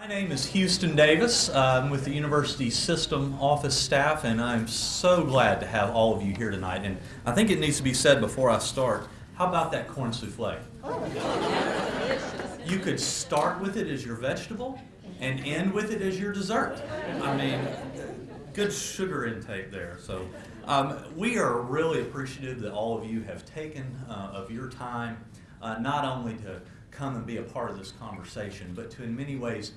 My name is Houston Davis. I'm with the University System Office staff, and I'm so glad to have all of you here tonight. And I think it needs to be said before I start, how about that corn souffle? You could start with it as your vegetable and end with it as your dessert. I mean, good sugar intake there. So um, we are really appreciative that all of you have taken uh, of your time, uh, not only to come and be a part of this conversation, but to in many ways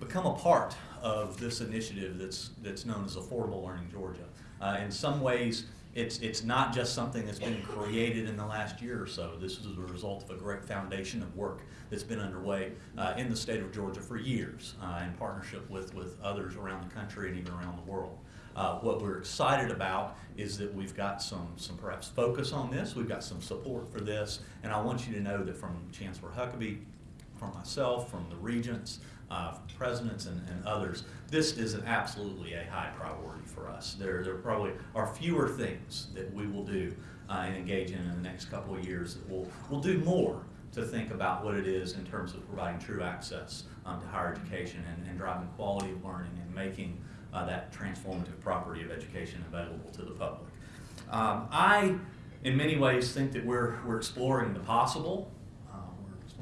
become a part of this initiative that's, that's known as Affordable Learning Georgia. Uh, in some ways, it's, it's not just something that's been created in the last year or so. This is a result of a great foundation of work that's been underway uh, in the state of Georgia for years uh, in partnership with, with others around the country and even around the world. Uh, what we're excited about is that we've got some, some perhaps focus on this, we've got some support for this, and I want you to know that from Chancellor Huckaby, from myself, from the regents, uh, from presidents and, and others, this is an absolutely a high priority for us. There, there probably are fewer things that we will do uh, and engage in in the next couple of years that will we'll do more to think about what it is in terms of providing true access um, to higher education and, and driving quality of learning and making uh, that transformative property of education available to the public. Um, I, in many ways, think that we're, we're exploring the possible,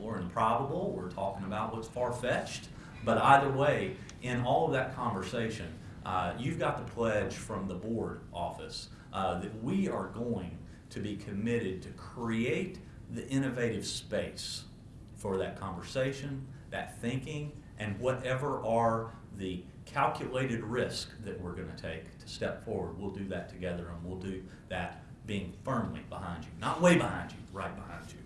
uh, we're exploring the probable, we're talking about what's far-fetched, but either way, in all of that conversation, uh, you've got the pledge from the board office uh, that we are going to be committed to create the innovative space for that conversation, that thinking, and whatever are the calculated risk that we're going to take to step forward. We'll do that together, and we'll do that being firmly behind you, not way behind you, right behind you.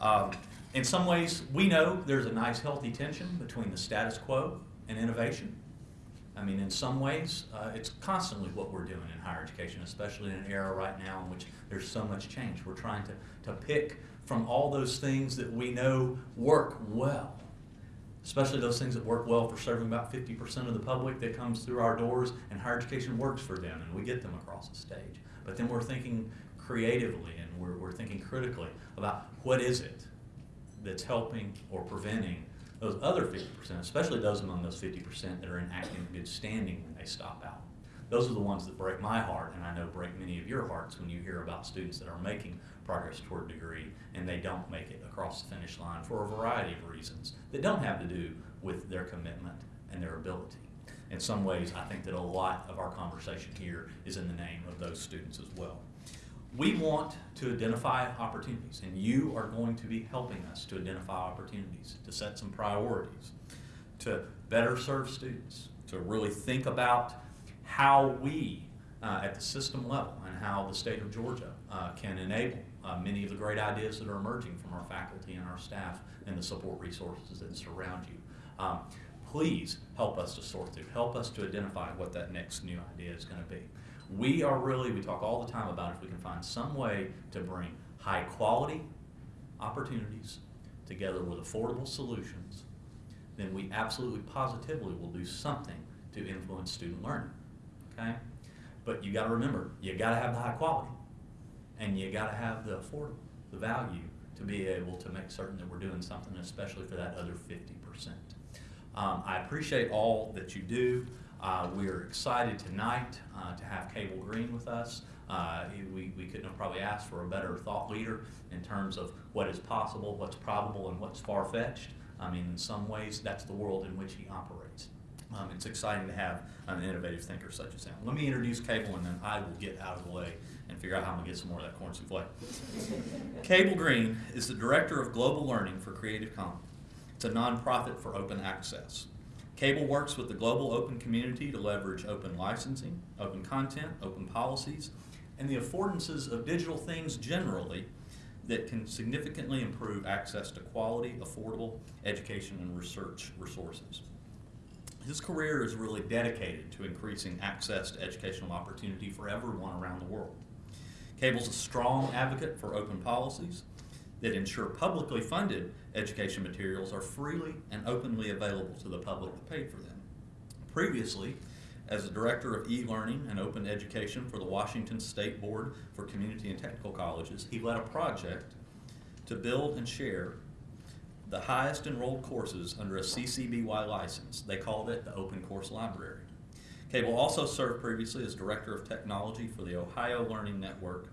Um, in some ways, we know there's a nice healthy tension between the status quo and innovation. I mean, in some ways, uh, it's constantly what we're doing in higher education, especially in an era right now in which there's so much change. We're trying to, to pick from all those things that we know work well, especially those things that work well for serving about 50% of the public that comes through our doors, and higher education works for them, and we get them across the stage. But then we're thinking creatively and we're, we're thinking critically about what is it that's helping or preventing those other 50%, especially those among those 50% that are in acting good standing when they stop out. Those are the ones that break my heart, and I know break many of your hearts when you hear about students that are making progress toward a degree and they don't make it across the finish line for a variety of reasons that don't have to do with their commitment and their ability. In some ways, I think that a lot of our conversation here is in the name of those students as well. We want to identify opportunities, and you are going to be helping us to identify opportunities, to set some priorities, to better serve students, to really think about how we, uh, at the system level, and how the state of Georgia uh, can enable uh, many of the great ideas that are emerging from our faculty and our staff and the support resources that surround you. Um, please help us to sort through, help us to identify what that next new idea is going to be. We are really, we talk all the time about if we can find some way to bring high quality opportunities together with affordable solutions, then we absolutely positively will do something to influence student learning. Okay? But you got to remember, you got to have the high quality and you got to have the affordable, the value to be able to make certain that we're doing something, especially for that other 50%. Um, I appreciate all that you do. Uh, we are excited tonight uh, to have Cable Green with us. Uh, we, we couldn't have probably asked for a better thought leader in terms of what is possible, what's probable, and what's far-fetched. I mean, in some ways, that's the world in which he operates. Um, it's exciting to have an innovative thinker such as him. Let me introduce Cable, and then I will get out of the way and figure out how I'm going to get some more of that corn souffle. Cable Green is the Director of Global Learning for Creative Commons. It's a nonprofit for open access. Cable works with the global open community to leverage open licensing, open content, open policies, and the affordances of digital things generally that can significantly improve access to quality, affordable education and research resources. His career is really dedicated to increasing access to educational opportunity for everyone around the world. Cable's a strong advocate for open policies that ensure publicly funded education materials are freely and openly available to the public that paid for them. Previously, as the Director of E-Learning and Open Education for the Washington State Board for Community and Technical Colleges, he led a project to build and share the highest enrolled courses under a CCBY license. They called it the Open Course Library. Cable also served previously as Director of Technology for the Ohio Learning Network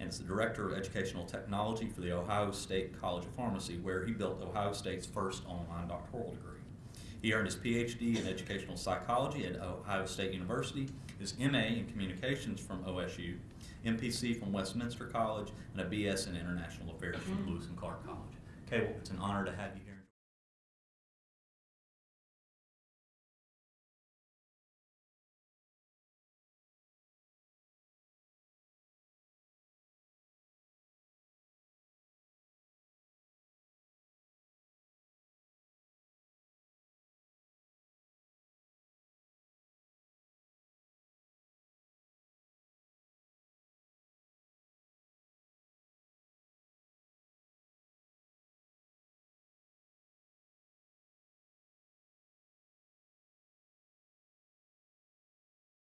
and is the Director of Educational Technology for the Ohio State College of Pharmacy, where he built Ohio State's first online doctoral degree. He earned his PhD in Educational Psychology at Ohio State University, his MA in Communications from OSU, MPC from Westminster College, and a BS in International Affairs from mm-hmm. Lewis and Clark College. Cable, it's an honor to have you here.